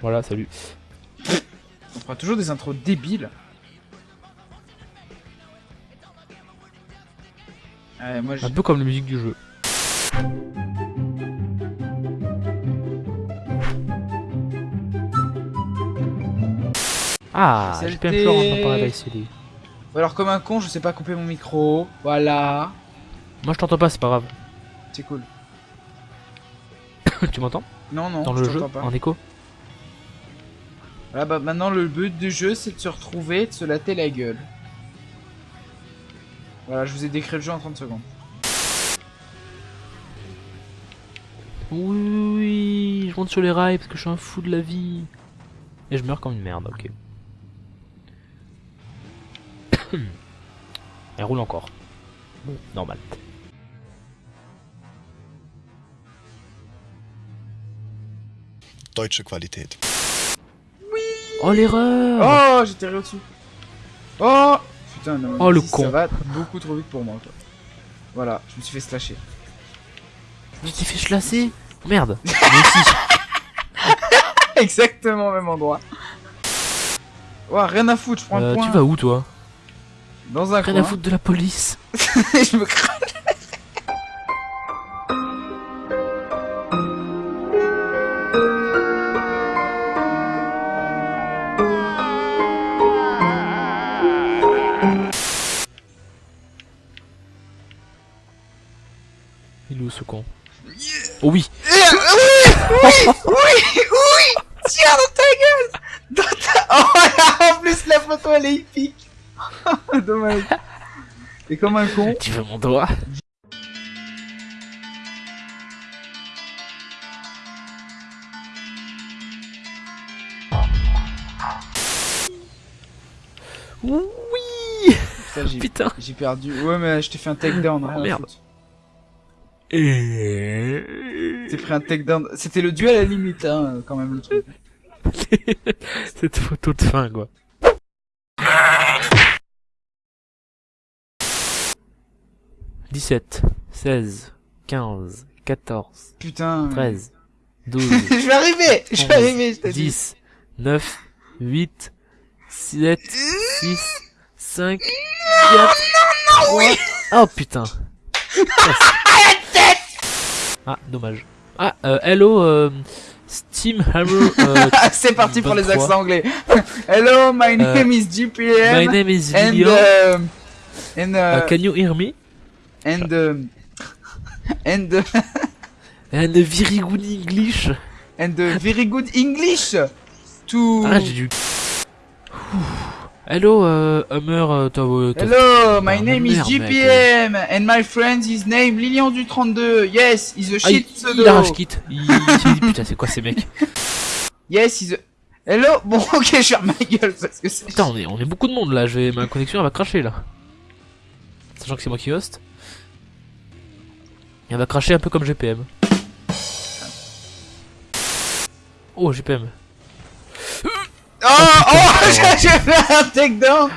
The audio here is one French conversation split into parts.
Voilà, salut. On fera toujours des intros débiles. Ouais, moi, je... Un peu comme la musique du jeu. Ah, j'ai. PM Floor en alors comme un con, je sais pas couper mon micro. Voilà. Moi je t'entends pas, c'est pas grave. C'est cool. tu m'entends? Non, non, Dans je le jeu, pas. en écho? Voilà, bah maintenant le but du jeu c'est de se retrouver, de se latter la gueule. Voilà, je vous ai décrit le jeu en 30 secondes. Oui, oui, oui, je monte sur les rails parce que je suis un fou de la vie. Et je meurs comme une merde, ok. Elle roule encore. Bon, normal. Deutsche Qualität. Oh l'erreur Oh, j'ai tiré au-dessus. Oh Putain, non, mais Oh, le con. Ça va beaucoup trop vite pour moi, quoi. Voilà, je me suis fait slasher. Tu t'es fait chlasser Merde Exactement au même endroit. Ouais, rien à foutre, je prends Euh, le point. Tu vas où toi? Dans un Rien coin. à foutre de la police je me crache. Où ce con Oh oui oui, oui, oui Tiens dans ta gueule Dans ta... Oh là, en plus la photo elle est épique Dommage. Et comme un con. Tu veux mon doigt Oui Putain J'ai perdu. Ouais mais je t'ai fait un takedown. à merde. Et... T'es pris un takedown. C'était le duel à la limite hein, quand même le truc. Cette photo de fin quoi. Dix-sept, seize, quinze, quatorze, Putain. treize, douze, je vais arriver Je vais arriver, je t'ai dit. 10, 9, 8, 7, 6, 5, 4, 3... Oh putain Ah, dommage. Ah, euh, hello, euh, Steam Hammer... Euh, Ah, C'est parti pour les 23. accents anglais. Hello, my name is GPM. my name is and Lilian. uh, and Uh, uh, can you hear me? and and uh, And very good English. and very good English to Ah, j'ai. Ouh. Hello, euh, Hammer... Euh, Hello, my Ah, name is. GPM and my friend is name Lilian du 32. Yes, is a Ah, il, shit pseudo. il arrache. Il, s'est dit, putain, c'est quoi ces mecs? Yes, is a Hello? Bon, OK, je ferme ma gueule parce que c'est Putain, on est, on est beaucoup de monde là, je vais, ma connexion elle va cracher là. Sachant que c'est moi qui host. Elle va cracher un peu comme GPM. Oh, GPM. Oh, oh, j'ai j'ai fait un takedown.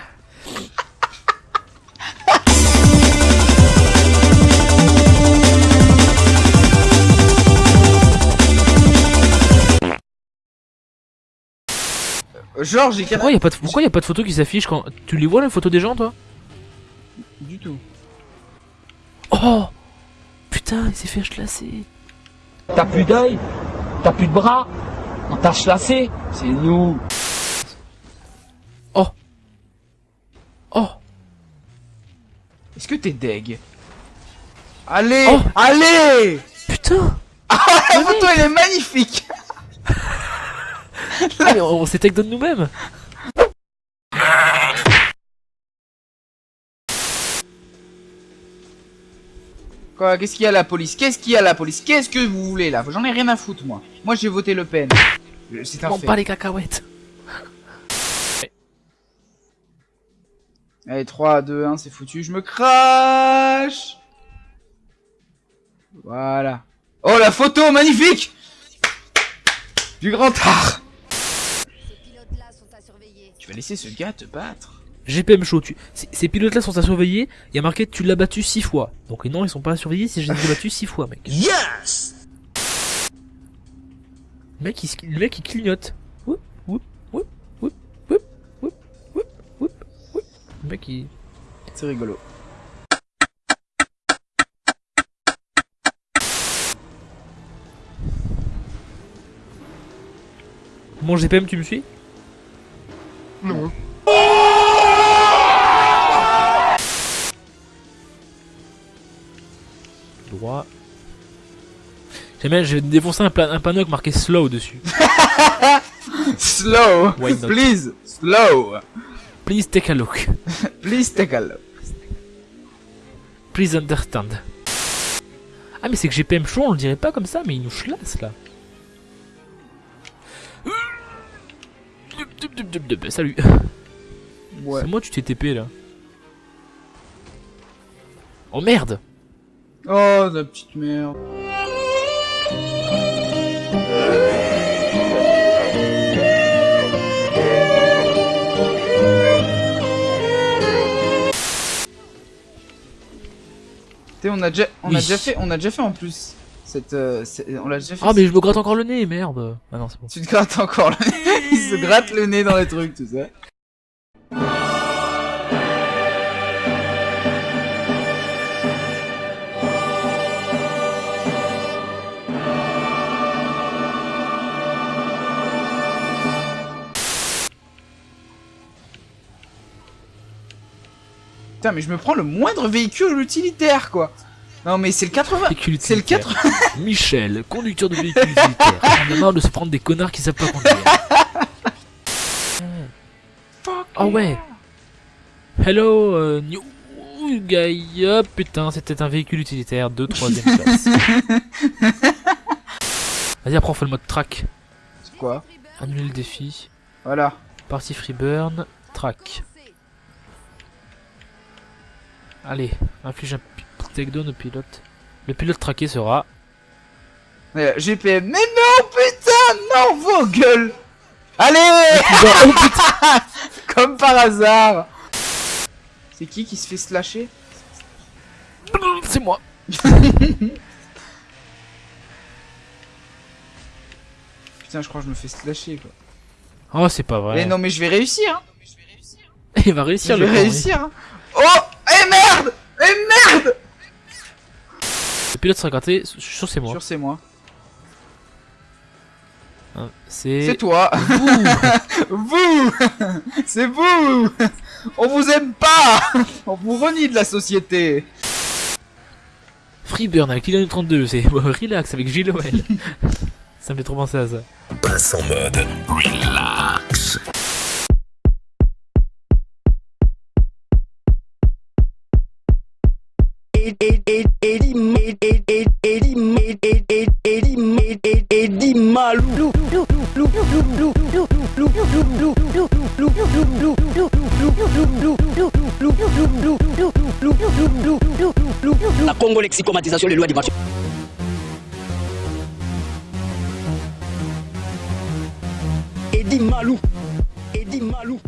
Genre, j'ai Pourquoi y a pas de, pourquoi y a pas de photo qui s'affiche quand. Tu les vois les photos des gens toi? Du tout. Oh Putain, il s'est fait chlasser. T'as plus d'œil? T'as plus de bras? On t'a chlassé? C'est nous Oh. Est-ce que t'es deg? Allez Oh. Allez! Putain. La photo, elle est magnifique! Ah, mais on, on s'est take down nous-mêmes. Quoi Qu'est-ce qu'il y a la police? Qu'est-ce qu'il y a la police? Qu'est-ce que vous voulez là? J'en ai rien à foutre moi. Moi j'ai voté Le Pen. Euh, C'est un Bon, fait. pas les cacahuètes Allez, 3, 2, 1, c'est foutu. Je me crache Voilà. Oh la photo magnifique Du grand art Ces pilotes-là sont à surveiller. Tu vas laisser ce gars te battre GPM chaud, tu... ces, pilotes-là sont à surveiller, il y a marqué tu l'as battu 6 fois. Donc non, ils sont pas à surveiller si j'ai battu 6 fois, mec. Yes Le mec, il, se- le mec, il clignote. Mec il. C'est rigolo. Mon GPM, tu me suis? Non. Droit. J'aime bien, je vais défoncer un, un panneau avec marqué slow dessus. Slow. Please. Slow. Please take a look. Please take a look. Please understand. Ah mais c'est que GPM chaud, on le dirait pas comme ça, mais il nous chlasse là. Salut. Ouais. C'est moi tu t'es TP là. Oh merde Oh, la petite merde. On a déjà, on Oui. a déjà fait, on a déjà fait en plus. Cette, euh, on l'a déjà fait. Ah mais je me gratte encore le nez, merde Ah non c'est bon. Tu te grattes encore le nez. Il se gratte le nez dans les trucs, tu sais. Putain, mais je me prends le moindre véhicule utilitaire, quoi. Non, mais c'est le 80. Véhicule C'est le utilitaire. 80. Michel, conducteur de véhicule utilitaire. On a marre de se prendre des connards qui savent pas conduire. Oh ouais Hello, euh, new guy. Hop, putain, c'était un véhicule utilitaire de troisième classe. Vas-y, après on fait le mode track. C'est quoi Annuler le défi. Voilà. Partie freeburn. Track. Allez, inflige un takedown au pilote. Le pilote traqué sera... Euh, GPM. Mais non, putain, non, vos gueules. Allez Oh putain Comme par hasard C'est qui qui se fait slasher C'est moi Putain, je crois que je me fais slasher quoi. Oh, c'est pas vrai. Eh non, mais je vais réussir, hein Il va réussir Je le vais réussir, hein Oh merde Eh merde Le pilote sera gratté, je suis sûr que c'est moi. Sûr, c'est moi. Hein, C'est... C'est toi Vous C'est vous On vous aime pas On vous renie de la société Freeburn avec Lilian 32, c'est relax avec Gilles Noël. ça me fait trop penser à ça. Passe en mode relax. La Congo lexicomatisation les lois du marché. Malou. Eddie Malou.